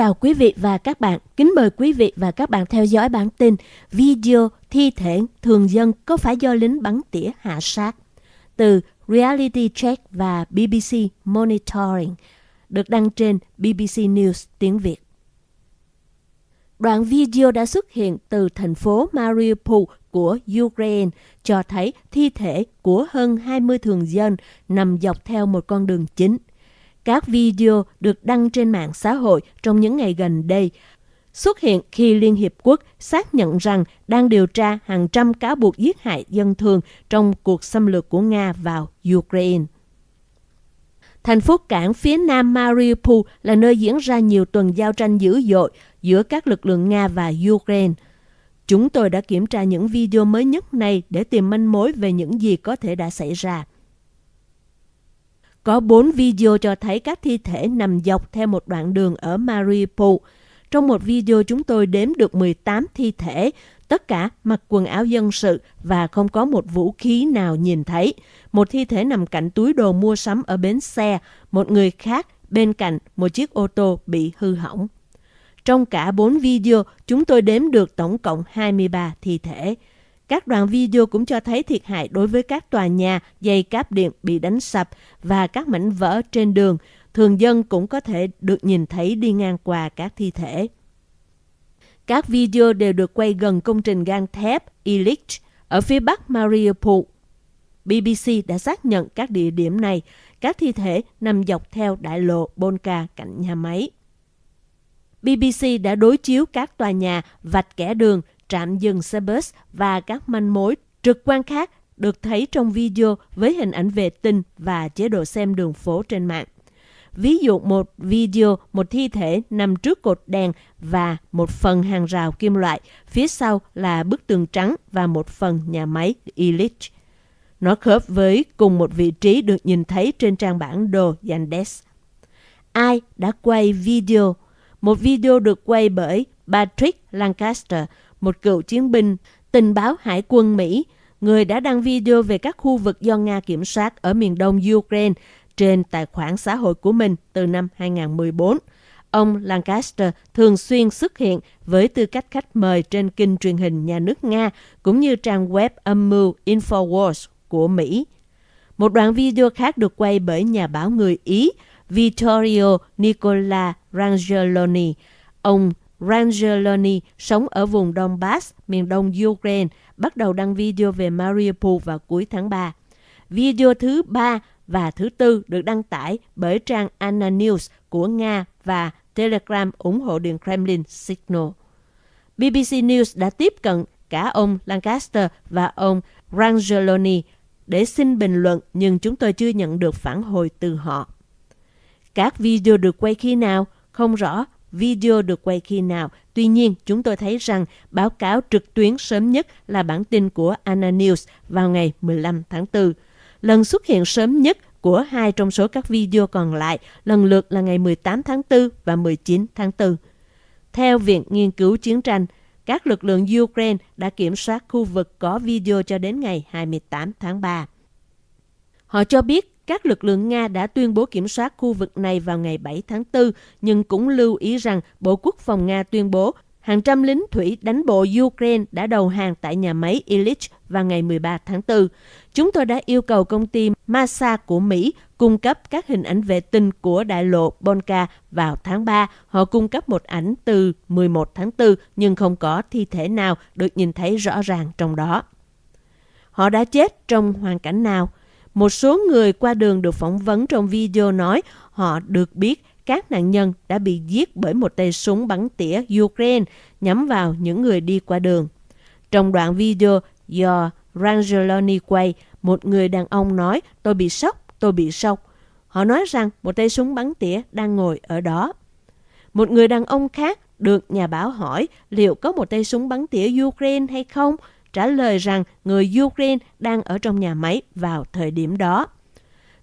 chào quý vị và các bạn. Kính mời quý vị và các bạn theo dõi bản tin Video thi thể thường dân có phải do lính bắn tỉa hạ sát từ Reality Check và BBC Monitoring, được đăng trên BBC News tiếng Việt. Đoạn video đã xuất hiện từ thành phố Mariupol của Ukraine, cho thấy thi thể của hơn 20 thường dân nằm dọc theo một con đường chính – các video được đăng trên mạng xã hội trong những ngày gần đây xuất hiện khi Liên Hiệp Quốc xác nhận rằng đang điều tra hàng trăm cáo buộc giết hại dân thường trong cuộc xâm lược của Nga vào Ukraine. Thành phố cảng phía nam Mariupol là nơi diễn ra nhiều tuần giao tranh dữ dội giữa các lực lượng Nga và Ukraine. Chúng tôi đã kiểm tra những video mới nhất này để tìm manh mối về những gì có thể đã xảy ra. Có bốn video cho thấy các thi thể nằm dọc theo một đoạn đường ở Mariupol. Trong một video chúng tôi đếm được 18 thi thể, tất cả mặc quần áo dân sự và không có một vũ khí nào nhìn thấy. Một thi thể nằm cạnh túi đồ mua sắm ở bến xe, một người khác bên cạnh một chiếc ô tô bị hư hỏng. Trong cả bốn video, chúng tôi đếm được tổng cộng 23 thi thể. Các đoạn video cũng cho thấy thiệt hại đối với các tòa nhà, dây cáp điện bị đánh sập và các mảnh vỡ trên đường. Thường dân cũng có thể được nhìn thấy đi ngang qua các thi thể. Các video đều được quay gần công trình gang thép Ilich ở phía bắc Mariupol. BBC đã xác nhận các địa điểm này, các thi thể nằm dọc theo đại lộ Bonka cạnh nhà máy. BBC đã đối chiếu các tòa nhà vạch kẻ đường trạm dừng xe bus và các manh mối trực quan khác được thấy trong video với hình ảnh vệ tinh và chế độ xem đường phố trên mạng. Ví dụ một video, một thi thể nằm trước cột đèn và một phần hàng rào kim loại, phía sau là bức tường trắng và một phần nhà máy Illich. Nó khớp với cùng một vị trí được nhìn thấy trên trang bản đồ Yandex. Ai đã quay video? Một video được quay bởi Patrick Lancaster, một cựu chiến binh tình báo hải quân Mỹ, người đã đăng video về các khu vực do Nga kiểm soát ở miền đông Ukraine trên tài khoản xã hội của mình từ năm 2014. Ông Lancaster thường xuyên xuất hiện với tư cách khách mời trên kênh truyền hình nhà nước Nga cũng như trang web âm mưu Infowars của Mỹ. Một đoạn video khác được quay bởi nhà báo người Ý Vittorio Nicola Rangeloni. Ông Rangeloni sống ở vùng Donbass, miền đông Ukraine, bắt đầu đăng video về Mariupol vào cuối tháng 3. Video thứ ba và thứ tư được đăng tải bởi trang Anna News của Nga và Telegram ủng hộ Điện Kremlin Signal. BBC News đã tiếp cận cả ông Lancaster và ông Rangeloni để xin bình luận nhưng chúng tôi chưa nhận được phản hồi từ họ. Các video được quay khi nào? Không rõ video được quay khi nào. Tuy nhiên, chúng tôi thấy rằng báo cáo trực tuyến sớm nhất là bản tin của Anna News vào ngày 15 tháng 4. Lần xuất hiện sớm nhất của hai trong số các video còn lại lần lượt là ngày 18 tháng 4 và 19 tháng 4. Theo Viện Nghiên cứu Chiến tranh, các lực lượng Ukraine đã kiểm soát khu vực có video cho đến ngày 28 tháng 3. Họ cho biết các lực lượng Nga đã tuyên bố kiểm soát khu vực này vào ngày 7 tháng 4, nhưng cũng lưu ý rằng Bộ Quốc phòng Nga tuyên bố hàng trăm lính thủy đánh bộ Ukraine đã đầu hàng tại nhà máy Illich vào ngày 13 tháng 4. Chúng tôi đã yêu cầu công ty Masa của Mỹ cung cấp các hình ảnh vệ tinh của đại lộ Bonka vào tháng 3. Họ cung cấp một ảnh từ 11 tháng 4 nhưng không có thi thể nào được nhìn thấy rõ ràng trong đó. Họ đã chết trong hoàn cảnh nào? Một số người qua đường được phỏng vấn trong video nói họ được biết các nạn nhân đã bị giết bởi một tay súng bắn tỉa Ukraine nhắm vào những người đi qua đường. Trong đoạn video do Rangeloni quay, một người đàn ông nói tôi bị sốc, tôi bị sốc. Họ nói rằng một tay súng bắn tỉa đang ngồi ở đó. Một người đàn ông khác được nhà báo hỏi liệu có một tay súng bắn tỉa Ukraine hay không trả lời rằng người Ukraine đang ở trong nhà máy vào thời điểm đó.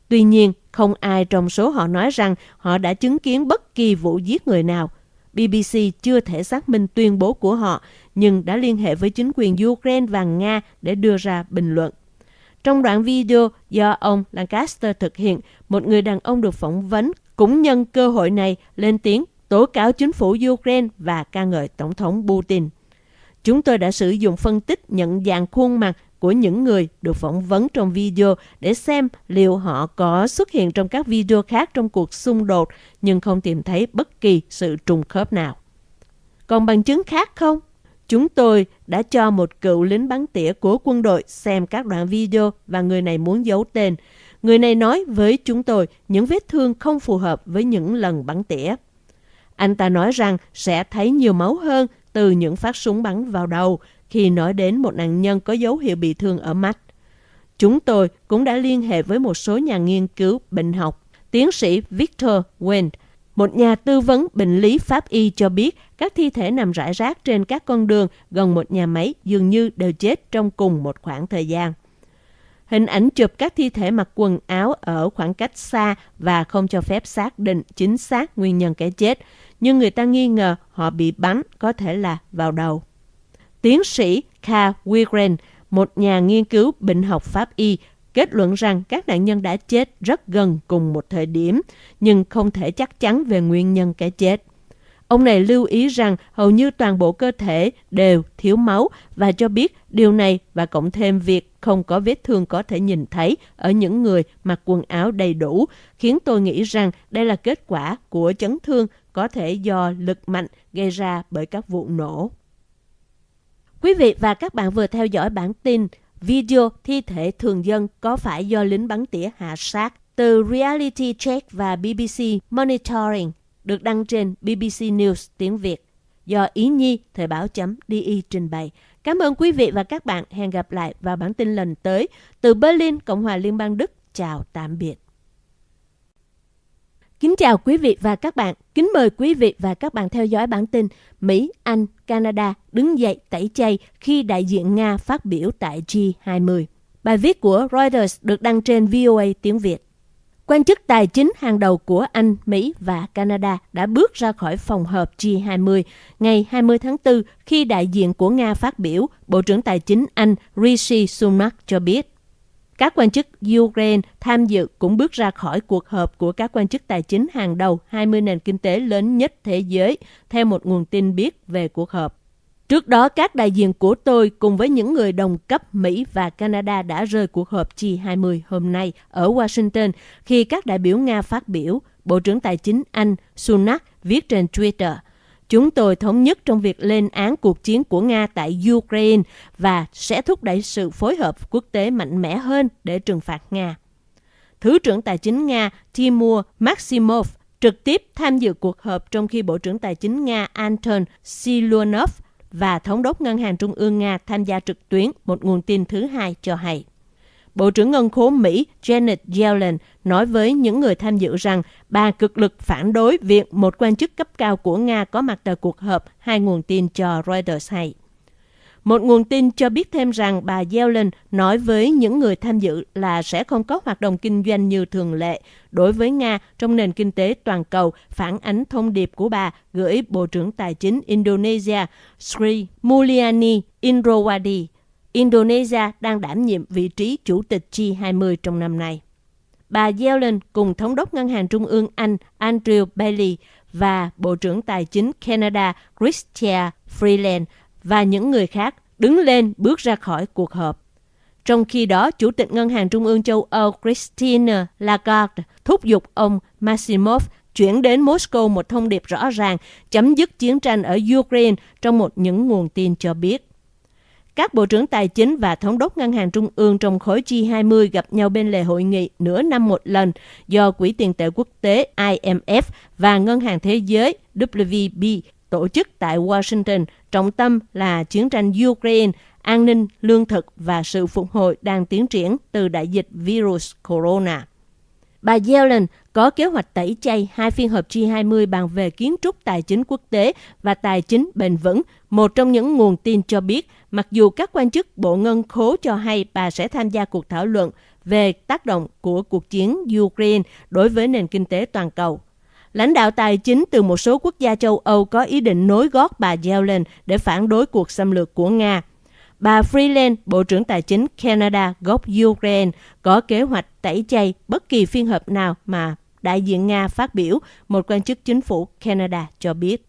Tuy nhiên, không ai trong số họ nói rằng họ đã chứng kiến bất kỳ vụ giết người nào. BBC chưa thể xác minh tuyên bố của họ, nhưng đã liên hệ với chính quyền Ukraine và Nga để đưa ra bình luận. Trong đoạn video do ông Lancaster thực hiện, một người đàn ông được phỏng vấn cũng nhân cơ hội này lên tiếng tố cáo chính phủ Ukraine và ca ngợi Tổng thống Putin. Chúng tôi đã sử dụng phân tích nhận dạng khuôn mặt của những người được phỏng vấn trong video để xem liệu họ có xuất hiện trong các video khác trong cuộc xung đột, nhưng không tìm thấy bất kỳ sự trùng khớp nào. Còn bằng chứng khác không? Chúng tôi đã cho một cựu lính bắn tỉa của quân đội xem các đoạn video và người này muốn giấu tên. Người này nói với chúng tôi những vết thương không phù hợp với những lần bắn tỉa. Anh ta nói rằng sẽ thấy nhiều máu hơn từ những phát súng bắn vào đầu khi nói đến một nạn nhân có dấu hiệu bị thương ở mắt. Chúng tôi cũng đã liên hệ với một số nhà nghiên cứu bệnh học. Tiến sĩ Victor Wendt, một nhà tư vấn bệnh lý pháp y cho biết các thi thể nằm rải rác trên các con đường gần một nhà máy dường như đều chết trong cùng một khoảng thời gian. Hình ảnh chụp các thi thể mặc quần áo ở khoảng cách xa và không cho phép xác định chính xác nguyên nhân cái chết, nhưng người ta nghi ngờ họ bị bắn có thể là vào đầu. Tiến sĩ Carl Wigren, một nhà nghiên cứu bệnh học pháp y, kết luận rằng các nạn nhân đã chết rất gần cùng một thời điểm, nhưng không thể chắc chắn về nguyên nhân cái chết. Ông này lưu ý rằng hầu như toàn bộ cơ thể đều thiếu máu và cho biết điều này và cộng thêm việc không có vết thương có thể nhìn thấy ở những người mặc quần áo đầy đủ, khiến tôi nghĩ rằng đây là kết quả của chấn thương có thể do lực mạnh gây ra bởi các vụ nổ. Quý vị và các bạn vừa theo dõi bản tin video thi thể thường dân có phải do lính bắn tỉa hạ sát từ Reality Check và BBC Monitoring được đăng trên BBC News tiếng Việt do Ý Nhi Thời báo.di trình bày. Cảm ơn quý vị và các bạn. Hẹn gặp lại vào bản tin lần tới. Từ Berlin, Cộng hòa Liên bang Đức. Chào tạm biệt. Kính chào quý vị và các bạn. Kính mời quý vị và các bạn theo dõi bản tin Mỹ, Anh, Canada đứng dậy tẩy chay khi đại diện Nga phát biểu tại G20. Bài viết của Reuters được đăng trên VOA tiếng Việt. Quan chức tài chính hàng đầu của Anh, Mỹ và Canada đã bước ra khỏi phòng họp G20 ngày 20 tháng 4 khi đại diện của Nga phát biểu, Bộ trưởng Tài chính Anh Rishi Sunak cho biết. Các quan chức Ukraine tham dự cũng bước ra khỏi cuộc họp của các quan chức tài chính hàng đầu 20 nền kinh tế lớn nhất thế giới, theo một nguồn tin biết về cuộc họp. Trước đó, các đại diện của tôi cùng với những người đồng cấp Mỹ và Canada đã rời cuộc họp G20 hôm nay ở Washington khi các đại biểu Nga phát biểu, Bộ trưởng Tài chính Anh Sunak viết trên Twitter. Chúng tôi thống nhất trong việc lên án cuộc chiến của Nga tại Ukraine và sẽ thúc đẩy sự phối hợp quốc tế mạnh mẽ hơn để trừng phạt Nga. Thứ trưởng Tài chính Nga Timur Maximov trực tiếp tham dự cuộc họp trong khi Bộ trưởng Tài chính Nga Anton Silonov và Thống đốc Ngân hàng Trung ương Nga tham gia trực tuyến, một nguồn tin thứ hai cho hay. Bộ trưởng Ngân khố Mỹ Janet Yellen nói với những người tham dự rằng bà cực lực phản đối việc một quan chức cấp cao của Nga có mặt tại cuộc họp, hai nguồn tin cho Reuters hay. Một nguồn tin cho biết thêm rằng bà Yellen nói với những người tham dự là sẽ không có hoạt động kinh doanh như thường lệ đối với Nga trong nền kinh tế toàn cầu, phản ánh thông điệp của bà gửi Bộ trưởng Tài chính Indonesia Sri Mulyani Indrawadi. Indonesia đang đảm nhiệm vị trí chủ tịch G20 trong năm nay. Bà Yellen cùng Thống đốc Ngân hàng Trung ương Anh Andrew Bailey và Bộ trưởng Tài chính Canada Chrystia Freeland và những người khác đứng lên bước ra khỏi cuộc họp. Trong khi đó, Chủ tịch Ngân hàng Trung ương châu Âu Christine Lagarde thúc giục ông Maximov chuyển đến Moscow một thông điệp rõ ràng chấm dứt chiến tranh ở Ukraine trong một những nguồn tin cho biết. Các bộ trưởng tài chính và thống đốc ngân hàng trung ương trong khối G20 gặp nhau bên lề hội nghị nửa năm một lần do Quỹ tiền tệ quốc tế IMF và Ngân hàng Thế giới WB tổ chức tại Washington, trọng tâm là chiến tranh Ukraine, an ninh, lương thực và sự phục hồi đang tiến triển từ đại dịch virus corona. Bà Yellen có kế hoạch tẩy chay hai phiên họp G20 bàn về kiến trúc tài chính quốc tế và tài chính bền vững. Một trong những nguồn tin cho biết, mặc dù các quan chức Bộ Ngân khố cho hay bà sẽ tham gia cuộc thảo luận về tác động của cuộc chiến Ukraine đối với nền kinh tế toàn cầu. Lãnh đạo tài chính từ một số quốc gia châu Âu có ý định nối gót bà Yellen để phản đối cuộc xâm lược của Nga. Bà Freeland, Bộ trưởng Tài chính Canada gốc Ukraine, có kế hoạch tẩy chay bất kỳ phiên họp nào mà đại diện Nga phát biểu, một quan chức chính phủ Canada cho biết.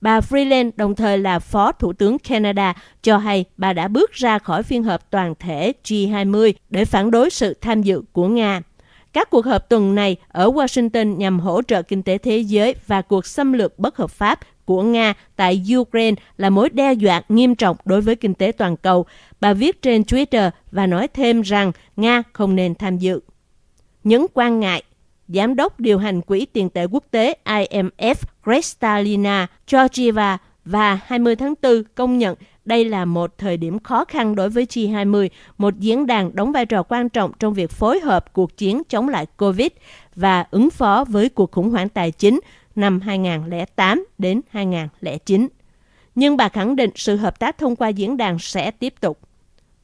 Bà Freeland đồng thời là Phó Thủ tướng Canada cho hay bà đã bước ra khỏi phiên họp toàn thể G20 để phản đối sự tham dự của Nga. Các cuộc họp tuần này ở Washington nhằm hỗ trợ kinh tế thế giới và cuộc xâm lược bất hợp pháp của Nga tại Ukraine là mối đe dọa nghiêm trọng đối với kinh tế toàn cầu. Bà viết trên Twitter và nói thêm rằng Nga không nên tham dự. Những quan ngại, Giám đốc điều hành Quỹ tiền tệ quốc tế IMF Kristalina Georgieva và 20 tháng 4 công nhận đây là một thời điểm khó khăn đối với G20, một diễn đàn đóng vai trò quan trọng trong việc phối hợp cuộc chiến chống lại COVID và ứng phó với cuộc khủng hoảng tài chính năm 2008 đến 2009. Nhưng bà khẳng định sự hợp tác thông qua diễn đàn sẽ tiếp tục.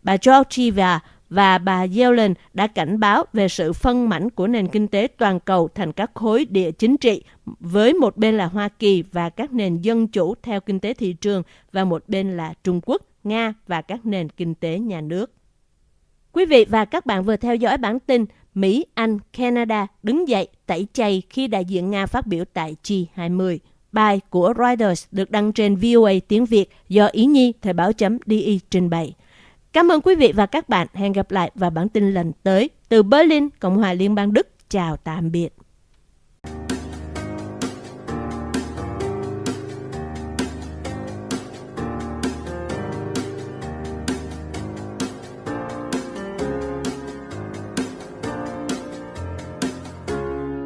Bà Georgieva và bà Yellen đã cảnh báo về sự phân mảnh của nền kinh tế toàn cầu thành các khối địa chính trị, với một bên là Hoa Kỳ và các nền dân chủ theo kinh tế thị trường và một bên là Trung Quốc, Nga và các nền kinh tế nhà nước. Quý vị và các bạn vừa theo dõi bản tin Mỹ, Anh, Canada đứng dậy tẩy chay khi đại diện Nga phát biểu tại G20. Bài của Reuters được đăng trên VOA tiếng Việt do Ý Nhi Thời báo chấm DI trình bày. Cảm ơn quý vị và các bạn. Hẹn gặp lại vào bản tin lần tới từ Berlin, Cộng hòa Liên bang Đức. Chào tạm biệt.